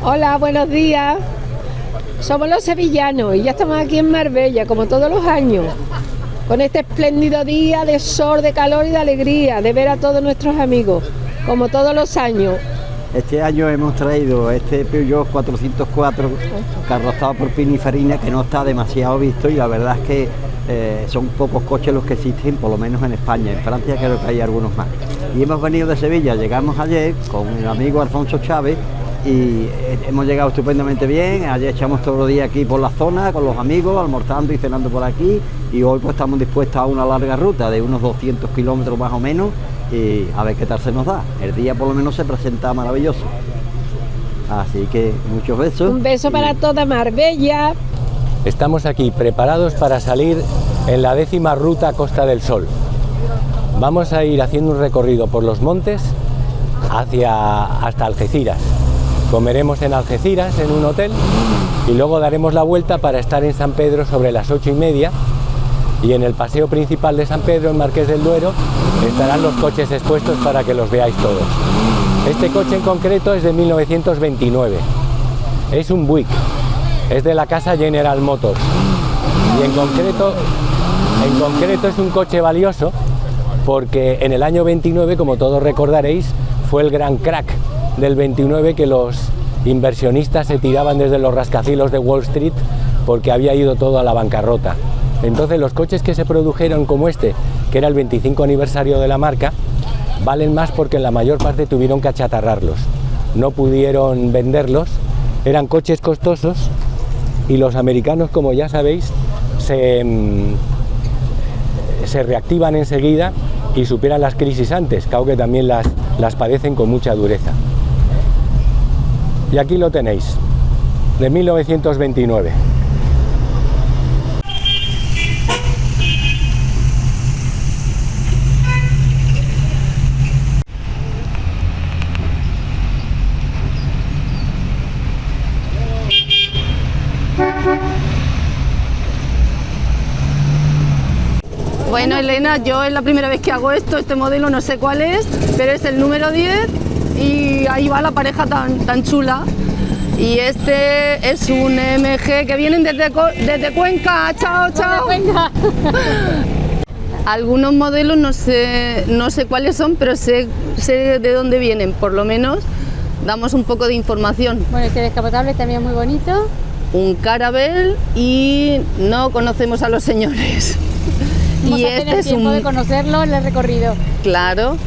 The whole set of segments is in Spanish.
Hola, buenos días. Somos los sevillanos y ya estamos aquí en Marbella, como todos los años, con este espléndido día de sol, de calor y de alegría, de ver a todos nuestros amigos, como todos los años. Este año hemos traído este Peugeot 404 carrozado por Pininfarina que no está demasiado visto y la verdad es que eh, son pocos coches los que existen, por lo menos en España. En Francia creo que hay algunos más. Y hemos venido de Sevilla, llegamos ayer con el amigo Alfonso Chávez y eh, hemos llegado estupendamente bien. Ayer echamos todo el día aquí por la zona con los amigos, almorzando y cenando por aquí. Y hoy pues estamos dispuestos a una larga ruta de unos 200 kilómetros más o menos y a ver qué tal se nos da. El día por lo menos se presenta maravilloso. Así que muchos besos. Un beso para toda Marbella. Estamos aquí preparados para salir en la décima ruta Costa del Sol. Vamos a ir haciendo un recorrido por los montes hacia hasta Algeciras. Comeremos en Algeciras en un hotel y luego daremos la vuelta para estar en San Pedro sobre las ocho y media y en el paseo principal de San Pedro, en Marqués del Duero, estarán los coches expuestos para que los veáis todos. Este coche en concreto es de 1929. Es un Buick, es de la casa General Motors y en concreto, en concreto es un coche valioso porque en el año 29, como todos recordaréis, fue el gran crack del 29 que los inversionistas se tiraban desde los rascacielos de Wall Street porque había ido todo a la bancarrota. Entonces los coches que se produjeron como este, que era el 25 aniversario de la marca, valen más porque en la mayor parte tuvieron que achatarrarlos. No pudieron venderlos, eran coches costosos y los americanos, como ya sabéis, se, mm, reactivan enseguida y superan las crisis antes, que aunque también las padecen con mucha dureza. Y aquí lo tenéis, de 1929. Bueno, Elena, yo es la primera vez que hago esto, este modelo no sé cuál es, pero es el número 10 y ahí va la pareja tan, tan chula. Y este es un MG que vienen desde, desde Cuenca. Chao, chao. Algunos modelos no sé, no sé cuáles son, pero sé, sé de dónde vienen, por lo menos damos un poco de información. Bueno, este descapotable también muy bonito. Un Carabel y no conocemos a los señores. Vamos y a tener este es tiempo de un, conocerlo en el recorrido. claro,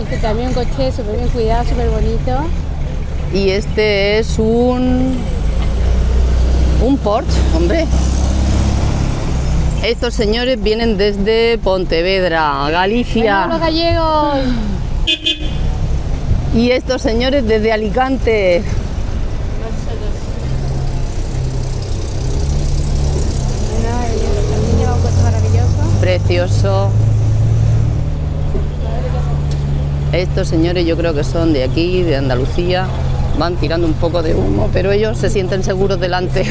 Este también un coche súper bien cuidado, súper bonito. y este es un, un Porsche, hombre. Estos señores vienen desde Pontevedra, Galicia. ¡Venga, los gallegos! Y estos señores desde Alicante. Precioso. Estos señores yo creo que son de aquí, de Andalucía. Van tirando un poco de humo, pero ellos se sienten seguros delante.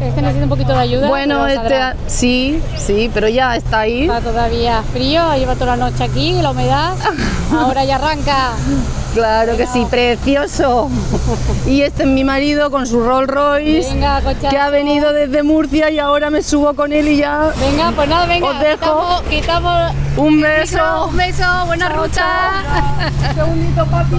Este necesita un poquito de ayuda. Bueno, este sí, sí, pero ya está ahí. Está todavía frío, lleva toda la noche aquí, la humedad. Ahora ya arranca. Claro que sí, precioso. Y este es mi marido con su Rolls Royce, Venga, que ha venido desde Murcia y ahora me subo con él y ya. Venga, pues nada, venga. Os dejo. Quitamos, quitamos Un beso. micro, un beso, buena ruta. segundito, papi.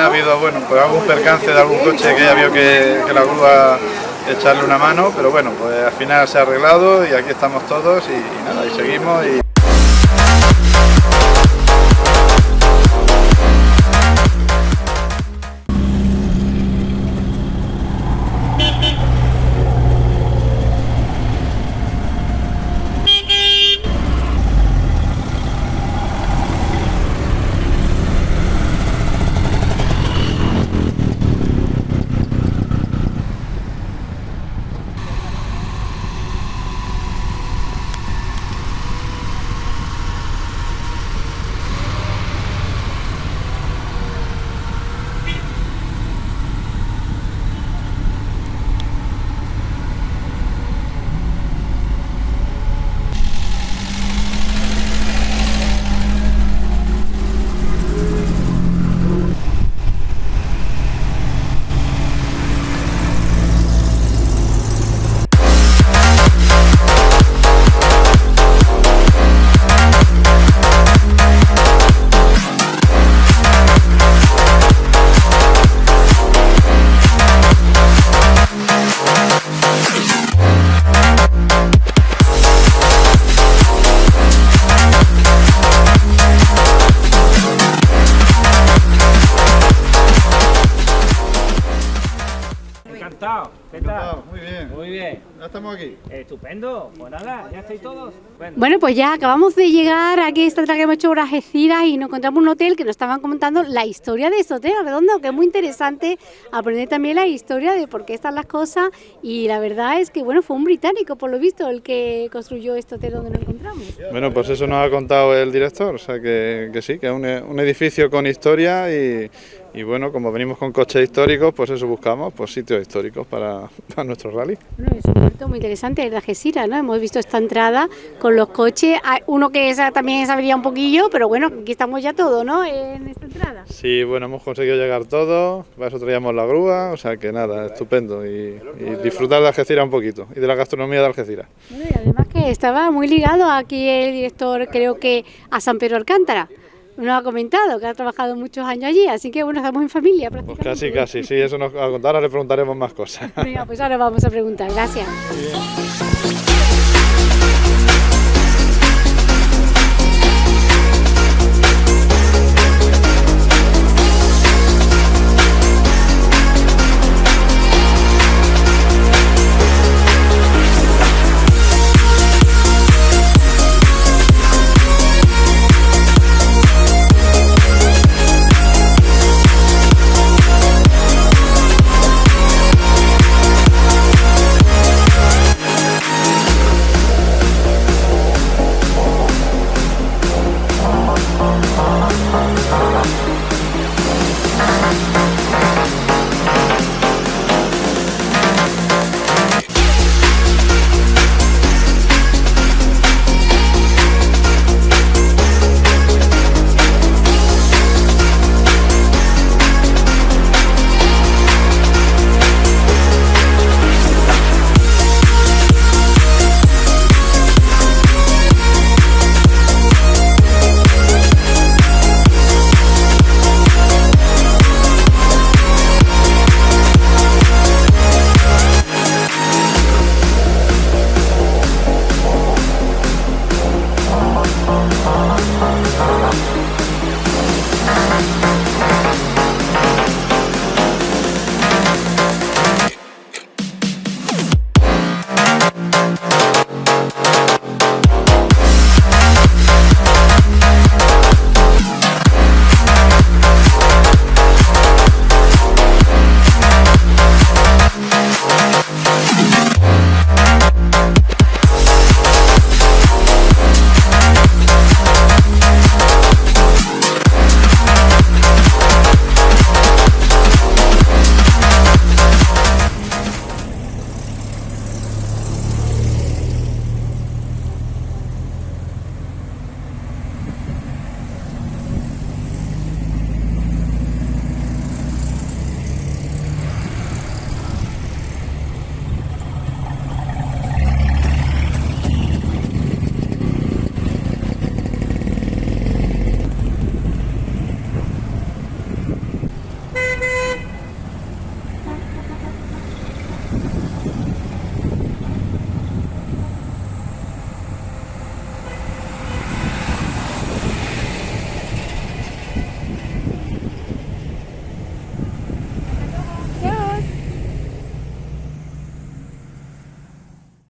Ha habido, bueno, pues algún percance de algún coche que ya vio que, la grúa echarle una mano, pero bueno, pues al final se ha arreglado y aquí estamos todos y, nada, y seguimos. Bien, Muy bien. ya estamos aquí. Estupendo. Pues nada, ya estáis todos. Bueno. Bueno, pues ya acabamos de llegar aquí, esta tarde que hemos hecho Algeciras y nos encontramos un hotel que nos estaban comentando la historia de este hotel redondo, que es muy interesante aprender también la historia de por qué están las cosas y la verdad es que, bueno, fue un británico, por lo visto, el que construyó este hotel donde nos encontramos. Bueno, pues eso nos ha contado el director, o sea que, que sí, que es un, un edificio con historia y, y bueno, como venimos con coches históricos, pues eso buscamos, pues sitios históricos para, para nuestro rally. Bueno, es un puerto muy interesante, el de Algeciras, ¿no? Hemos visto esta entrada con los coches, uno que esa también sabría un poquillo, pero bueno, aquí estamos ya todos, ¿no? En esta entrada. Sí, bueno, hemos conseguido llegar todos, para eso traíamos la grúa, o sea que nada, estupendo y, y disfrutar de Algeciras un poquito y de la gastronomía de Algeciras. Bueno, y además que estaba muy ligado aquí el director, creo que a San Pedro Alcántara. Nos ha comentado que ha trabajado muchos años allí, así que bueno, estamos en familia Pues prácticamente. casi, casi, sí, eso nos va a contar, ahora le preguntaremos más cosas. Venga, pues ahora vamos a preguntar. Gracias.